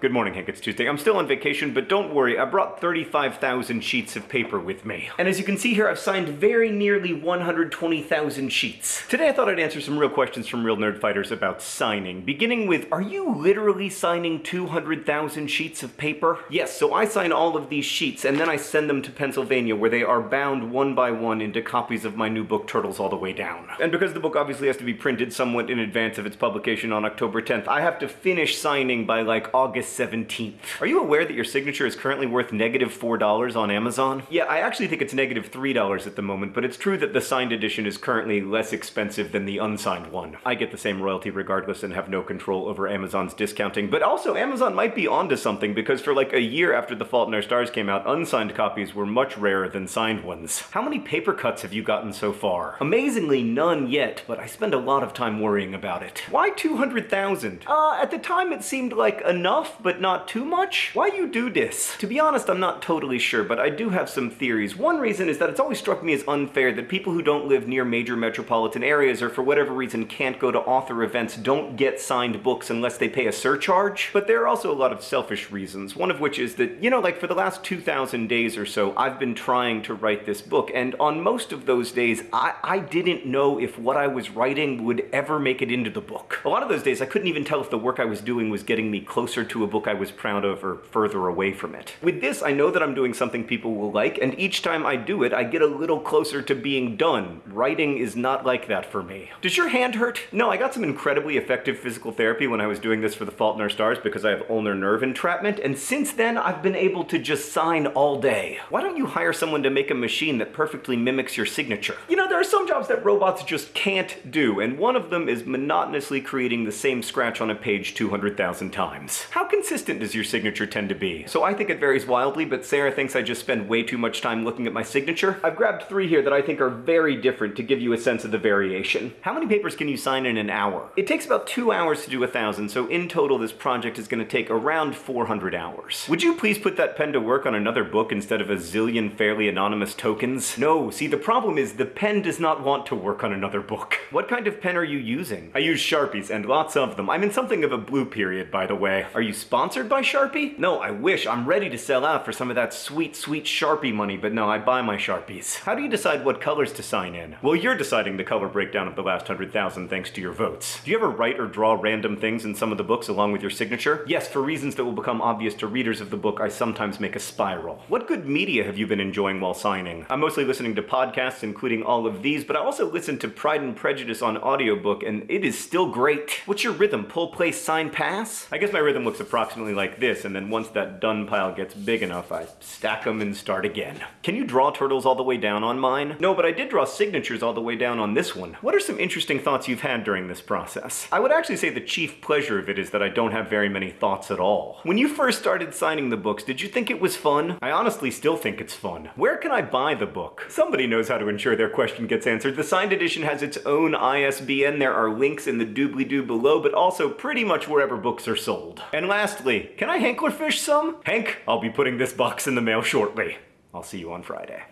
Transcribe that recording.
Good morning, Hank. It's Tuesday. I'm still on vacation, but don't worry, I brought 35,000 sheets of paper with me. And as you can see here, I've signed very nearly 120,000 sheets. Today I thought I'd answer some real questions from real Nerdfighters about signing, beginning with, are you literally signing 200,000 sheets of paper? Yes, so I sign all of these sheets, and then I send them to Pennsylvania, where they are bound one by one into copies of my new book, Turtles All the Way Down. And because the book obviously has to be printed somewhat in advance of its publication on October 10th, I have to finish signing by like August 17th. Are you aware that your signature is currently worth negative $4 on Amazon? Yeah, I actually think it's negative $3 at the moment, but it's true that the signed edition is currently less expensive than the unsigned one. I get the same royalty regardless and have no control over Amazon's discounting, but also Amazon might be onto something because for like a year after The Fault in Our Stars came out, unsigned copies were much rarer than signed ones. How many paper cuts have you gotten so far? Amazingly, none yet, but I spend a lot of time worrying about it. Why 200,000? Uh, at the time it seemed like enough, but not too much? Why you do this? To be honest, I'm not totally sure, but I do have some theories. One reason is that it's always struck me as unfair that people who don't live near major metropolitan areas or for whatever reason can't go to author events don't get signed books unless they pay a surcharge. But there are also a lot of selfish reasons, one of which is that, you know, like for the last 2,000 days or so, I've been trying to write this book, and on most of those days, I, I didn't know if what I was writing would ever make it into the book. A lot of those days, I couldn't even tell if the work I was doing was getting me closer to a book I was proud of or further away from it. With this, I know that I'm doing something people will like, and each time I do it, I get a little closer to being done. Writing is not like that for me. Does your hand hurt? No, I got some incredibly effective physical therapy when I was doing this for The Fault in Our Stars because I have ulnar nerve entrapment, and since then, I've been able to just sign all day. Why don't you hire someone to make a machine that perfectly mimics your signature? You know, there are some jobs that robots just can't do, and one of them is monotonously creating the same scratch on a page 200,000 times. How consistent does your signature tend to be? So I think it varies wildly, but Sarah thinks I just spend way too much time looking at my signature. I've grabbed three here that I think are very different to give you a sense of the variation. How many papers can you sign in an hour? It takes about two hours to do a thousand, so in total this project is gonna take around 400 hours. Would you please put that pen to work on another book instead of a zillion fairly anonymous tokens? No, see the problem is the pen does not want to work on another book. What kind of pen are you using? I use Sharpies, and lots of them. I'm in something of a blue period, by the way. Are you sponsored by Sharpie? No, I wish. I'm ready to sell out for some of that sweet, sweet Sharpie money, but no, I buy my Sharpies. How do you decide what colors to sign in? Well, you're deciding the color breakdown of the last 100,000 thanks to your votes. Do you ever write or draw random things in some of the books along with your signature? Yes, for reasons that will become obvious to readers of the book, I sometimes make a spiral. What good media have you been enjoying while signing? I'm mostly listening to podcasts, including all of these, but I also listen to Pride and Prejudice on audiobook, and it is still great. What's your rhythm? Pull, play, sign, pass? I guess my rhythm looks approximately like this, and then once that done pile gets big enough, I stack them and start again. Can you draw turtles all the way down on mine? No, but I did draw signatures all the way down on this one. What are some interesting thoughts you've had during this process? I would actually say the chief pleasure of it is that I don't have very many thoughts at all. When you first started signing the books, did you think it was fun? I honestly still think it's fun. Where can I buy the book? Somebody knows how to ensure their question gets answered. The signed edition has its own ISBN. There are links in the doobly-doo below, but also pretty much wherever books are sold. And lastly, can I Hanklerfish some? Hank, I'll be putting this box in the mail shortly. I'll see you on Friday.